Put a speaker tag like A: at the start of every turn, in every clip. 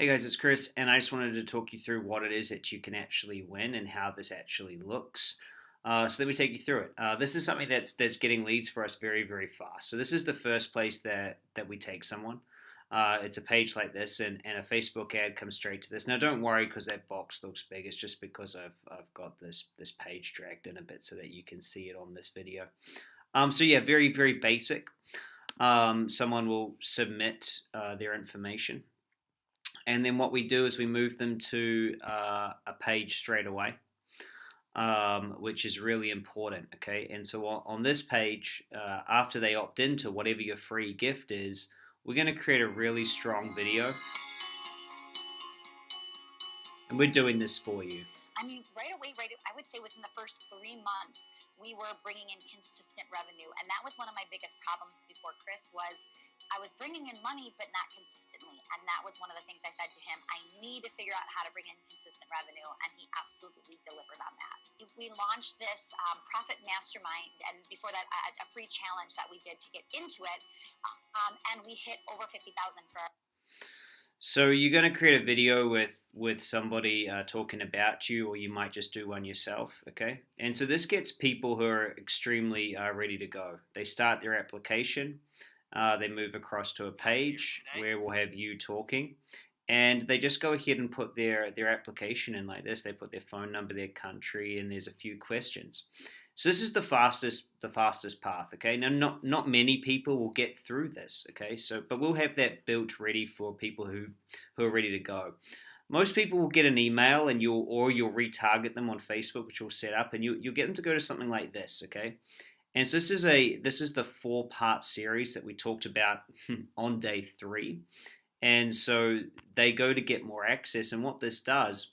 A: Hey guys, it's Chris, and I just wanted to talk you through what it is that you can actually win and how this actually looks. Uh, so let me take you through it. Uh, this is something that's that's getting leads for us very very fast. So this is the first place that that we take someone. Uh, it's a page like this, and, and a Facebook ad comes straight to this. Now don't worry because that box looks big. It's just because I've I've got this this page dragged in a bit so that you can see it on this video. Um, so yeah, very very basic. Um, someone will submit uh, their information and then what we do is we move them to uh, a page straight away, um, which is really important. Okay, and so on, on this page, uh, after they opt into whatever your free gift is, we're going to create a really strong video, and we're doing this for you.
B: I mean, right away, right. I would say within the first three months, we were bringing in consistent revenue, and that was one of my biggest problems before Chris was I was bringing in money, but not consistently. And that was one of the things I said to him I need to figure out how to bring in consistent revenue. And he absolutely delivered on that. We launched this um, Profit Mastermind, and before that, a, a, free challenge that we did to get into it. Um, and we hit over 50,000 for.
A: So you're going to create a video with with somebody uh, talking about you, or you might just do one yourself. Okay, and so this gets people who are extremely uh, ready to go. They start their application. Uh, they move across to a page where we'll have you talking. And they just go ahead and put their, their application in like this. They put their phone number, their country, and there's a few questions. So this is the fastest the fastest path. Okay. Now not not many people will get through this. Okay. So but we'll have that built ready for people who who are ready to go. Most people will get an email and you'll or you'll retarget them on Facebook, which you'll set up, and you you'll get them to go to something like this. Okay. And so this is a this is the four part series that we talked about on day three. And so they go to get more access. And what this does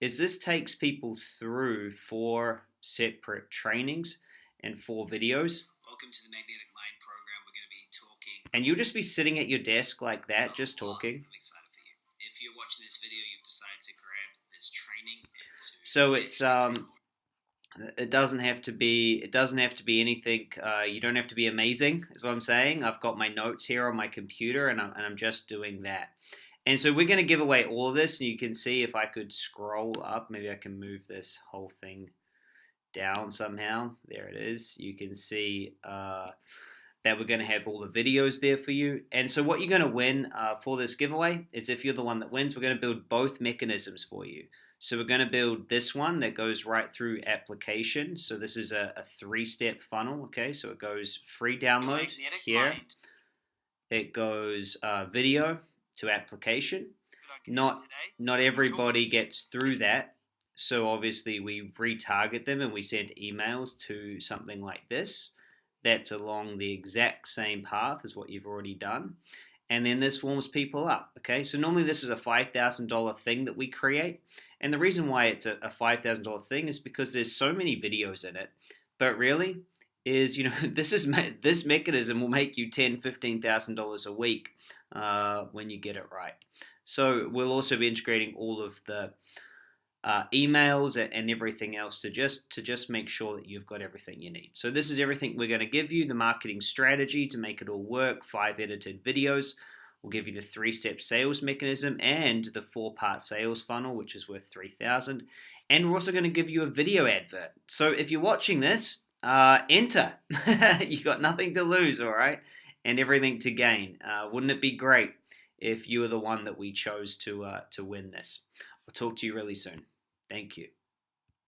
A: is this takes people through four separate trainings and four videos.
C: Welcome to the Magnetic Mind program. We're going to be talking.
A: And you'll just be sitting at your desk like that, oh, just talking.
C: I'm excited for you. If you're watching this video, you've decided to grab this training.
A: so it's um it doesn't have to be. It doesn't have to be anything. Uh, you don't have to be amazing. Is what I'm saying. I've got my notes here on my computer, and I'm, and I'm just doing that. And so we're going to give away all of this, and you can see if I could scroll up. Maybe I can move this whole thing down somehow. There it is. You can see. Uh, that we're going to have all the videos there for you. And so what you're going to win uh, for this giveaway is if you're the one that wins, we're going to build both mechanisms for you. So we're going to build this one that goes right through application. So this is a, a three-step funnel, okay? So it goes free download here. It goes uh, video to application. Not, not everybody gets through that. So obviously we retarget them and we send emails to something like this. That's along the exact same path as what you've already done and then this warms people up. Okay, so normally this is a $5,000 thing that we create, and the reason why it's a, a $5,000 thing is because there's so many videos in it, but really is, you know, this is this mechanism will make you ten, fifteen thousand dollars a week uh, when you get it right. So we'll also be integrating all of the uh, emails and everything else to just to just make sure that you've got everything you need. So this is everything we're going to give you: the marketing strategy to make it all work, five edited videos. We'll give you the three-step sales mechanism and the four-part sales funnel, which is worth three thousand. And we're also going to give you a video advert. So if you're watching this, uh, enter. You've got nothing to lose, all right, and everything to gain. Uh, wouldn't it be great if you were the one that we chose to uh, to win this? I'll talk to you really soon. Thank you.